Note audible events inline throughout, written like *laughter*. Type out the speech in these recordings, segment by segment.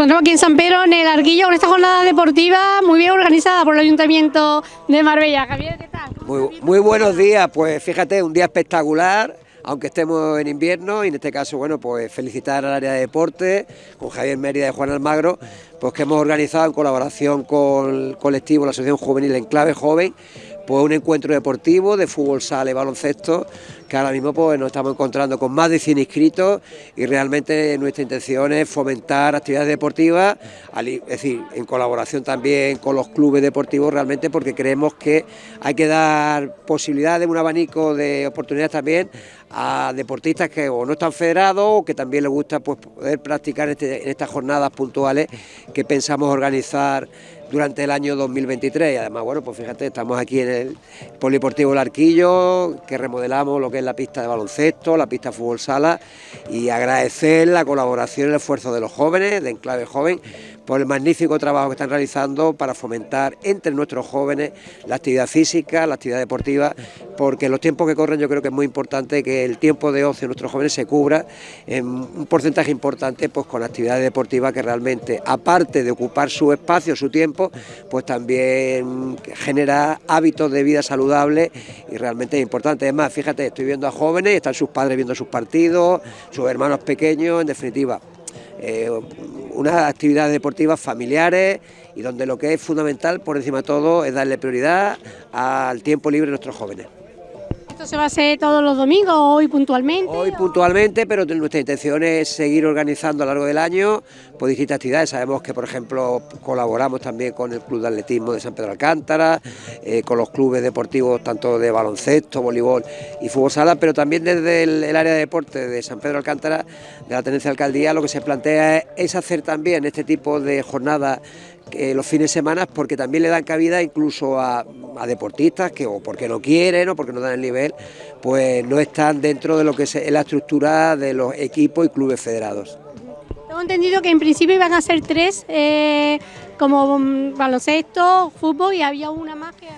en San Pedro, en el Arquillo, con esta jornada deportiva muy bien organizada por el Ayuntamiento de Marbella. Javier, ¿qué tal? Muy, muy buenos días, pues fíjate, un día espectacular, aunque estemos en invierno, y en este caso, bueno, pues felicitar al área de deporte, con Javier Mérida y Juan Almagro, pues que hemos organizado en colaboración con el colectivo, la Asociación Juvenil Enclave Joven, pues un encuentro deportivo de fútbol sala y baloncesto que ahora mismo pues nos estamos encontrando con más de 100 inscritos y realmente nuestra intención es fomentar actividades deportivas, es decir, en colaboración también con los clubes deportivos realmente porque creemos que hay que dar posibilidades, un abanico de oportunidades también a deportistas que o no están federados o que también les gusta pues, poder practicar este, en estas jornadas puntuales que pensamos organizar durante el año 2023 y además, bueno, pues fíjate, estamos aquí en el Polideportivo El Arquillo, que remodelamos lo que es la pista de baloncesto, la pista de fútbol sala y agradecer la colaboración y el esfuerzo de los jóvenes, de Enclave Joven, por el magnífico trabajo que están realizando para fomentar entre nuestros jóvenes la actividad física, la actividad deportiva, porque en los tiempos que corren yo creo que es muy importante que el tiempo de ocio de nuestros jóvenes se cubra en un porcentaje importante pues con actividades deportivas que realmente, aparte de ocupar su espacio, su tiempo, pues también genera hábitos de vida saludable y realmente es importante. Es más, fíjate, estoy viendo a jóvenes, están sus padres viendo sus partidos, sus hermanos pequeños, en definitiva, eh, unas actividades deportivas familiares y donde lo que es fundamental por encima de todo es darle prioridad al tiempo libre de nuestros jóvenes. ¿Esto se va a hacer todos los domingos, hoy puntualmente? Hoy puntualmente, pero nuestra intención es seguir organizando a lo largo del año pues, distintas actividades. Sabemos que, por ejemplo, colaboramos también con el Club de Atletismo de San Pedro Alcántara, eh, con los clubes deportivos tanto de baloncesto, voleibol y fútbol sala, pero también desde el, área de deporte de San Pedro Alcántara, de la Tenencia de Alcaldía, lo que se plantea es hacer también este tipo de jornadas los fines de semana porque también le dan cabida incluso a, deportistas que o porque no quieren o porque no dan el nivel, pues no están dentro de lo que es la estructura de los equipos y clubes federados. Tengo entendido que en principio iban a ser tres, eh, como mm, baloncesto, fútbol y había una más que.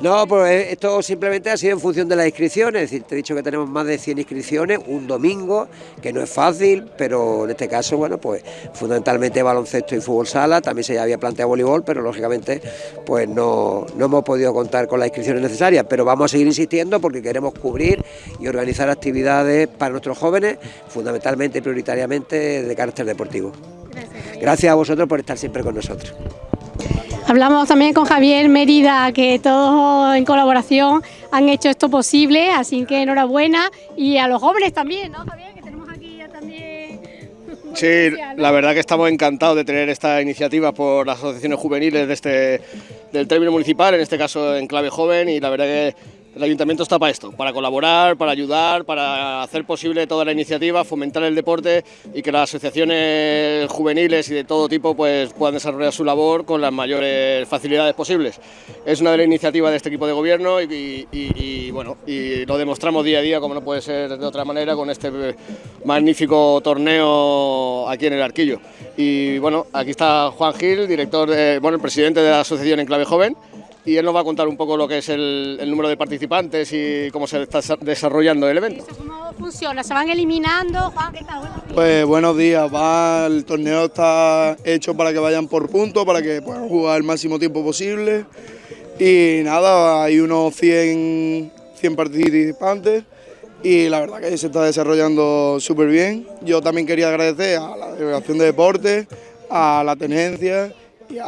No, pues esto simplemente ha sido en función de las inscripciones, es decir, te he dicho que tenemos más de 100 inscripciones, un domingo, que no es fácil, pero en este caso, bueno, pues fundamentalmente baloncesto y fútbol sala, también se había planteado voleibol, pero lógicamente pues no, no hemos podido contar con las inscripciones necesarias, pero vamos a seguir insistiendo porque queremos cubrir y organizar actividades para nuestros jóvenes, fundamentalmente y prioritariamente de carácter deportivo. Gracias a vosotros por estar siempre con nosotros. Hablamos también con Javier Mérida, que todos en colaboración han hecho esto posible, así que enhorabuena. Y a los jóvenes también, ¿no, Javier? Que tenemos aquí ya también... Sí, *laughs* la verdad que estamos encantados de tener esta iniciativa por las asociaciones juveniles de este, del término municipal, en este caso en clave joven, y la verdad que el ayuntamiento está para esto, para colaborar, para ayudar, para hacer posible toda la iniciativa, fomentar el deporte y que las asociaciones juveniles y de todo tipo pues, puedan desarrollar su labor con las mayores facilidades posibles. Es una de las iniciativas de este equipo de gobierno y, bueno, lo demostramos día a día, como no puede ser de otra manera, con este magnífico torneo aquí en el Arquillo. Y bueno, aquí está Juan Gil, director, bueno, el presidente de la Asociación Enclave Joven, y él nos va a contar un poco lo que es el, número de participantes y cómo se está desarrollando el evento. ¿Cómo funciona? ¿Se van eliminando? Juan, ¿qué tal? Pues buenos días, va, el torneo está hecho para que vayan por puntos, para que puedan jugar el máximo tiempo posible y nada, hay unos 100, 100 participantes y la verdad que se está desarrollando súper bien. Yo también quería agradecer a la Delegación de Deportes, a la Tenencia y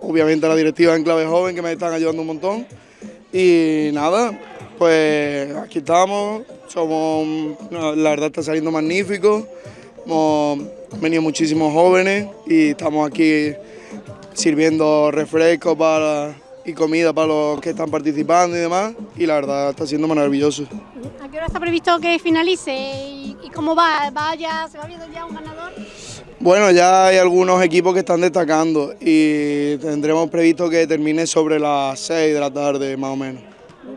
obviamente a la directiva en Clave Joven que me están ayudando un montón. Y nada, pues aquí estamos, somos, la verdad está saliendo magnífico, hemos venido muchísimos jóvenes y estamos aquí sirviendo refrescos para, y comida para los que están participando y demás, y la verdad está siendo maravilloso. ¿A qué hora está previsto que finalice y, cómo va? ¿Va ya, ¿Se va viendo ya un ganador? Bueno, ya hay algunos equipos que están destacando y tendremos previsto que termine sobre las 6 de la tarde más o menos.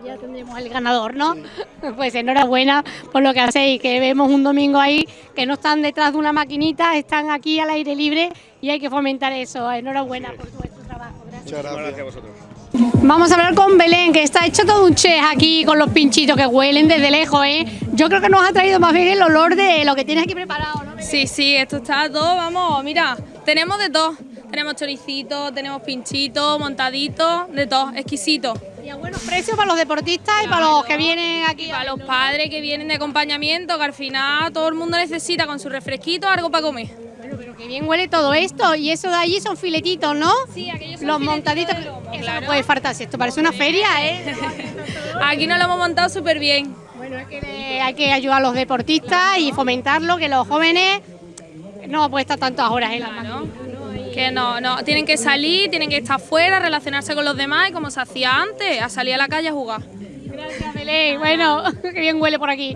Ya tendremos el ganador, ¿no? *laughs* Pues enhorabuena por lo que hacéis, que vemos un domingo ahí que no están detrás de una maquinita, están aquí al aire libre y hay que fomentar eso. Enhorabuena por vuestro trabajo. Gracias. Muchas gracias a vosotros. Vamos a hablar con Belén, que está hecho todo un chef aquí con los pinchitos que huelen desde lejos, ¿eh? Yo creo que nos ha traído más bien el olor de lo que tienes aquí preparado, ¿no? Sí, sí, esto está todo, vamos, mira, Tenemos de todo. Tenemos choricitos, tenemos pinchitos, montaditos, de todo, exquisito. Y a buenos precios para los deportistas y para los que vienen aquí. Y para los padres que vienen de acompañamiento, que al final todo el mundo necesita con su refresquito algo para comer. Bueno, pero que bien huele todo esto. Y eso de allí son filetitos, ¿no? Sí, aquellos son Los montaditos. de lomo, Eso claro. no puede faltarse. Esto parece una feria, ¿eh? *laughs* Aquí nos lo hemos montado súper bien. bueno, es que hay que ayudar a los deportistas y fomentarlo, que los jóvenes no pueden estar tantas horas en la Claro. Que no, no, tienen que salir, tienen que estar fuera, relacionarse con los demás y como se hacía antes, a salir a la calle a jugar. Gracias, Belén. Bueno, *laughs* qué bien huele por aquí.